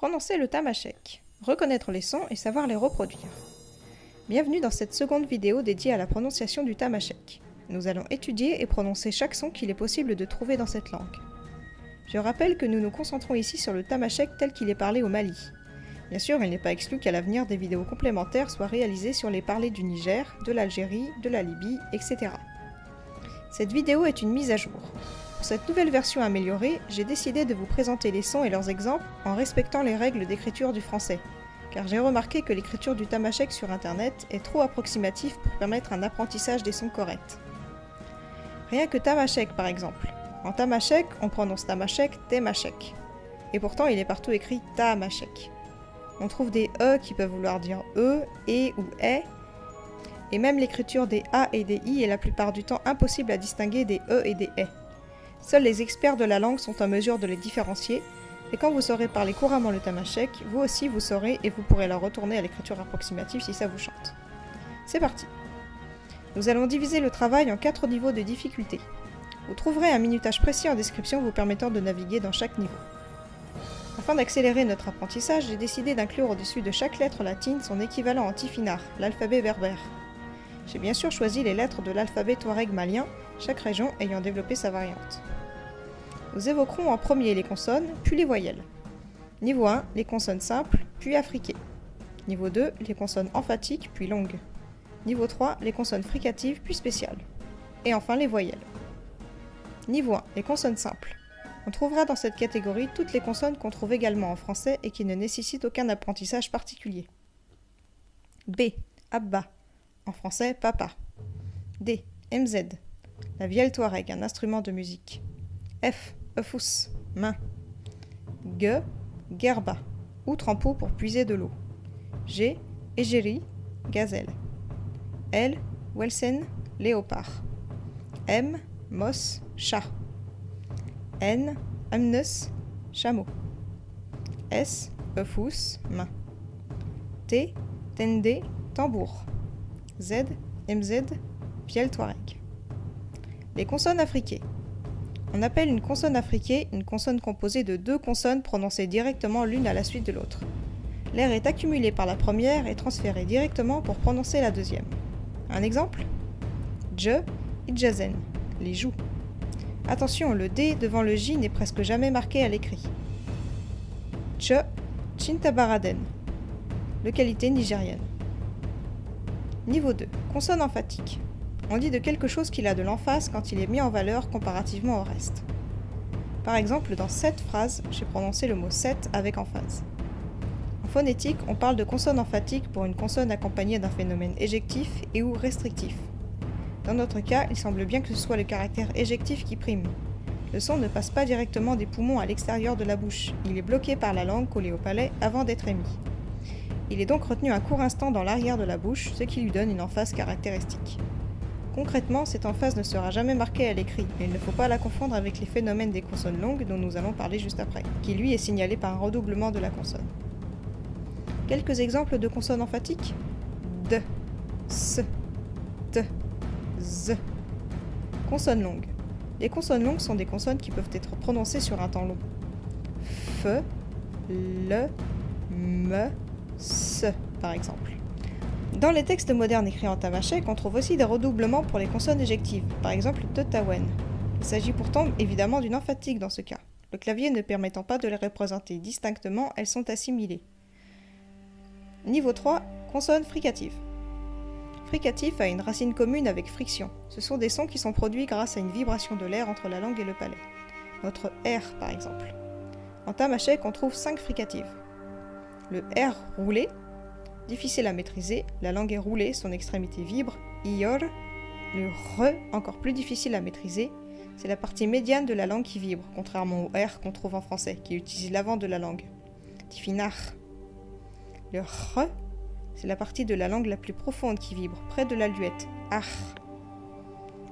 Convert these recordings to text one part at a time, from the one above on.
Prononcer le tamashek, reconnaître les sons et savoir les reproduire. Bienvenue dans cette seconde vidéo dédiée à la prononciation du tamashek. Nous allons étudier et prononcer chaque son qu'il est possible de trouver dans cette langue. Je rappelle que nous nous concentrons ici sur le tamashek tel qu'il est parlé au Mali. Bien sûr, il n'est pas exclu qu'à l'avenir des vidéos complémentaires soient réalisées sur les parlers du Niger, de l'Algérie, de la Libye, etc. Cette vidéo est une mise à jour. Pour cette nouvelle version améliorée, j'ai décidé de vous présenter les sons et leurs exemples en respectant les règles d'écriture du français, car j'ai remarqué que l'écriture du tamashek sur internet est trop approximative pour permettre un apprentissage des sons corrects. Rien que tamashek par exemple. En tamashek, on prononce tamashek temashek. Et pourtant, il est partout écrit tamashek. On trouve des E qui peuvent vouloir dire E, E ou E. Et même l'écriture des A et des I est la plupart du temps impossible à distinguer des E et des E. Seuls les experts de la langue sont en mesure de les différencier, et quand vous saurez parler couramment le tamashek, vous aussi vous saurez et vous pourrez la retourner à l'écriture approximative si ça vous chante. C'est parti Nous allons diviser le travail en quatre niveaux de difficulté. Vous trouverez un minutage précis en description vous permettant de naviguer dans chaque niveau. Afin d'accélérer notre apprentissage, j'ai décidé d'inclure au-dessus de chaque lettre latine son équivalent en tifinagh, l'alphabet berbère. J'ai bien sûr choisi les lettres de l'alphabet touareg malien, chaque région ayant développé sa variante. Nous évoquerons en premier les consonnes, puis les voyelles. Niveau 1, les consonnes simples, puis affriquées. Niveau 2, les consonnes emphatiques, puis longues. Niveau 3, les consonnes fricatives, puis spéciales. Et enfin les voyelles. Niveau 1, les consonnes simples. On trouvera dans cette catégorie toutes les consonnes qu'on trouve également en français et qui ne nécessitent aucun apprentissage particulier. B. Abba. En français, papa. D. MZ. La vielle touareg, un instrument de musique. F. Eufous. Main. G. Gerba. Ou trempeau pour puiser de l'eau. G. Égérie. Gazelle. L. Welsen. Léopard. M. Moss. Chat. N. Amnus, chameau. S. Eufous, main. T. Tende, tambour. Z. MZ, fiel touareg. Les consonnes affriquées. On appelle une consonne affriquée une consonne composée de deux consonnes prononcées directement l'une à la suite de l'autre. L'air est accumulé par la première et transféré directement pour prononcer la deuxième. Un exemple? Je, Idjazen, les joues. Attention, le D devant le J n'est presque jamais marqué à l'écrit. Ch, Chintabaraden. Localité nigérienne. Niveau 2. Consonne emphatique. On dit de quelque chose qu'il a de l'emphase quand il est mis en valeur comparativement au reste. Par exemple, dans cette phrase, j'ai prononcé le mot 7 avec emphase. En phonétique, on parle de consonne emphatique pour une consonne accompagnée d'un phénomène éjectif et ou restrictif. Dans notre cas, il semble bien que ce soit le caractère éjectif qui prime. Le son ne passe pas directement des poumons à l'extérieur de la bouche, il est bloqué par la langue collée au palais avant d'être émis. Il est donc retenu un court instant dans l'arrière de la bouche, ce qui lui donne une emphase caractéristique. Concrètement, cette emphase ne sera jamais marquée à l'écrit, mais il ne faut pas la confondre avec les phénomènes des consonnes longues dont nous allons parler juste après, qui lui est signalé par un redoublement de la consonne. Quelques exemples de consonnes emphatiques? D, S, T, Z. Consonnes longues. Les consonnes longues sont des consonnes qui peuvent être prononcées sur un temps long. F, le, me, se, par exemple. Dans les textes modernes écrits en tamashek, on trouve aussi des redoublements pour les consonnes éjectives, par exemple Totawen. Il s'agit pourtant évidemment d'une emphatique dans ce cas. Le clavier ne permettant pas de les représenter distinctement, elles sont assimilées. Niveau 3, consonnes fricatives. Fricatif a une racine commune avec friction. Ce sont des sons qui sont produits grâce à une vibration de l'air entre la langue et le palais. Notre R par exemple. En tamashek, on trouve 5 fricatives. Le R roulé, difficile à maîtriser, la langue est roulée, son extrémité vibre, ior. Le re, encore plus difficile à maîtriser, c'est la partie médiane de la langue qui vibre, contrairement au R qu'on trouve en français, qui utilise l'avant de la langue. Tifinar. Le re, c'est la partie de la langue la plus profonde qui vibre, près de la luette.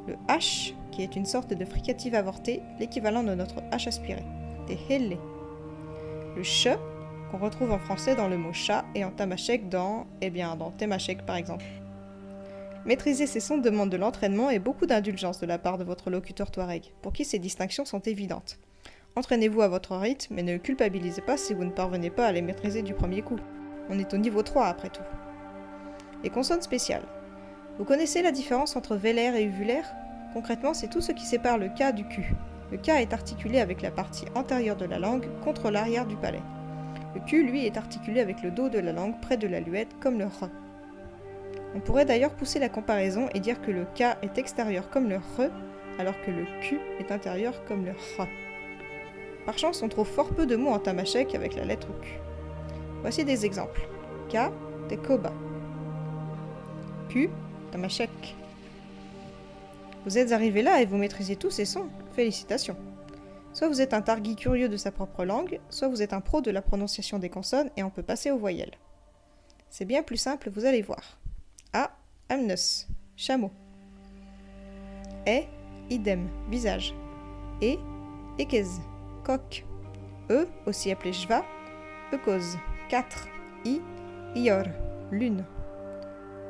Le H, qui est une sorte de fricative avortée, l'équivalent de notre H aspiré. Des helle. Le ch, qu'on retrouve en français dans le mot chat et en tamashek dans, eh bien, dans temashek par exemple. Maîtriser ces sons demande de l'entraînement et beaucoup d'indulgence de la part de votre locuteur touareg, pour qui ces distinctions sont évidentes. Entraînez-vous à votre rythme, mais ne culpabilisez pas si vous ne parvenez pas à les maîtriser du premier coup. On est au niveau 3 après tout. Les consonnes spéciales. Vous connaissez la différence entre vélaire et uvulaire? Concrètement, c'est tout ce qui sépare le K du Q. Le K est articulé avec la partie antérieure de la langue contre l'arrière du palais. Le Q, lui, est articulé avec le dos de la langue près de la luette, comme le R. On pourrait d'ailleurs pousser la comparaison et dire que le K est extérieur comme le R, alors que le Q est intérieur comme le R. Par chance, on trouve fort peu de mots en tamashek avec la lettre Q. Voici des exemples. K, Koba. Q, tamashek. Vous êtes arrivé là et vous maîtrisez tous ces sons. Félicitations. Soit vous êtes un targui curieux de sa propre langue, soit vous êtes un pro de la prononciation des consonnes et on peut passer aux voyelles. C'est bien plus simple, vous allez voir. A, amnos, chameau. E, idem, visage. E, ekez, coq. E, aussi appelé Jva, Eukos, 4. I, Ior, lune.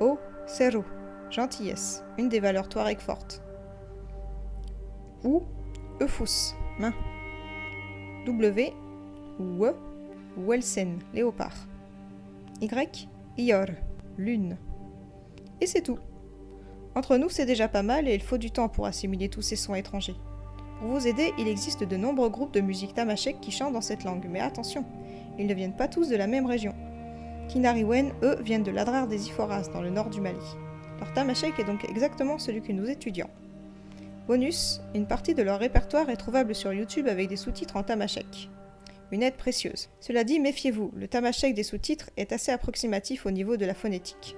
O, Cerro, gentillesse, une des valeurs touareg fortes. Ou, Eufous, W, We, Welsen, léopard. Y, Ior, lune. Et c'est tout. Entre nous, c'est déjà pas mal et il faut du temps pour assimiler tous ces sons étrangers. Pour vous aider, il existe de nombreux groupes de musique tamashek qui chantent dans cette langue, mais attention, ils ne viennent pas tous de la même région. Kinariwen, eux, viennent de l'Adrar des Iforas, dans le nord du Mali. Leur tamashek est donc exactement celui que nous étudions. Bonus, une partie de leur répertoire est trouvable sur YouTube avec des sous-titres en tamashek. Une aide précieuse. Cela dit, méfiez-vous, le tamashek des sous-titres est assez approximatif au niveau de la phonétique.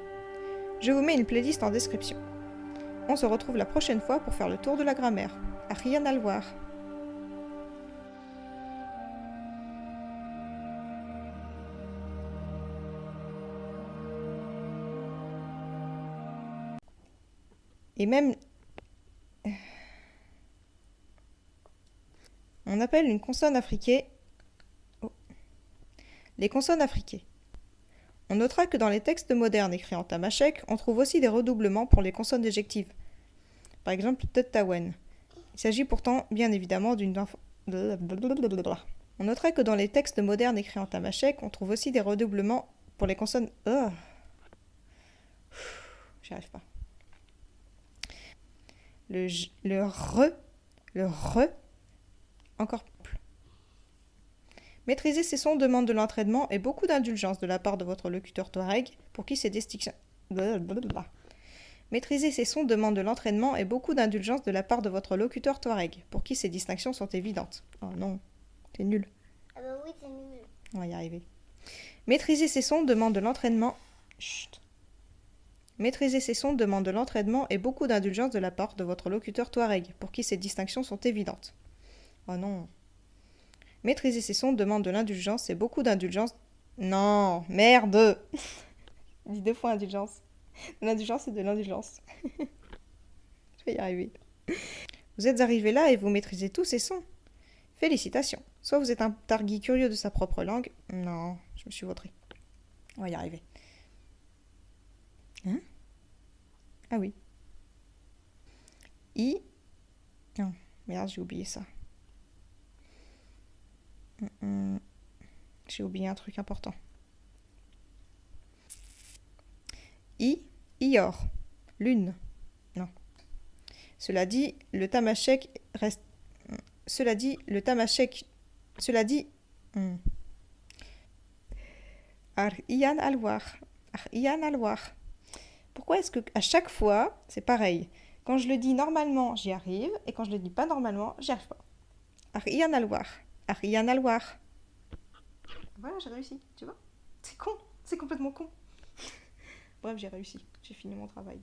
Je vous mets une playlist en description. On se retrouve la prochaine fois pour faire le tour de la grammaire. À rien à le voir. Et même... On appelle une consonne afriquée... Oh. Les consonnes afriquées. On notera que dans les textes modernes écrits en tamashek, on trouve aussi des redoublements pour les consonnes éjectives. Par exemple, Tettawen. Il s'agit pourtant, bien évidemment, d'une... On notera que dans les textes modernes écrits en tamashek, on trouve aussi des redoublements pour les consonnes... J'y arrive pas. Le, le re, le re, encore Maîtriser ces sons demande de l'entraînement et beaucoup d'indulgence de la part de votre locuteur Touareg, pour qui ces distinctions... Maîtriser ces sons demande de l'entraînement et beaucoup d'indulgence de la part de votre locuteur Touareg, pour qui ces distinctions sont évidentes. Oh non, c'est nul. Ah bah oui, c'est nul. On va y arriver. Maîtriser ces sons demande de l'entraînement... Chut. Maîtriser ces sons demande de l'entraînement et beaucoup d'indulgence de la part de votre locuteur Touareg, pour qui ces distinctions sont évidentes. Oh non. Maîtriser ses sons demande de l'indulgence et beaucoup d'indulgence. Non, merde Dis deux fois indulgence. L'indulgence et de l'indulgence. Je vais y arriver. Vous êtes arrivé là et vous maîtrisez tous ces sons. Félicitations. Soit vous êtes un targui curieux de sa propre langue. Non, je me suis vautré. On va y arriver. Hein? Ah oui. I. Non, merde, j'ai oublié ça. J'ai oublié un truc important. I, Ior, lune. Non. Cela dit, le tamashek reste. Cela dit, le tamashek. Cela dit. Ar iyan alwar. Ar iyan alwar. Pourquoi est-ce que à chaque fois, c'est pareil? Quand je le dis normalement, j'y arrive, et quand je le dis pas normalement, j'y arrive pas. Ar iyan alwar rien à voir. Voilà, j'ai réussi, tu vois C'est con, c'est complètement con. Bref, j'ai réussi, j'ai fini mon travail.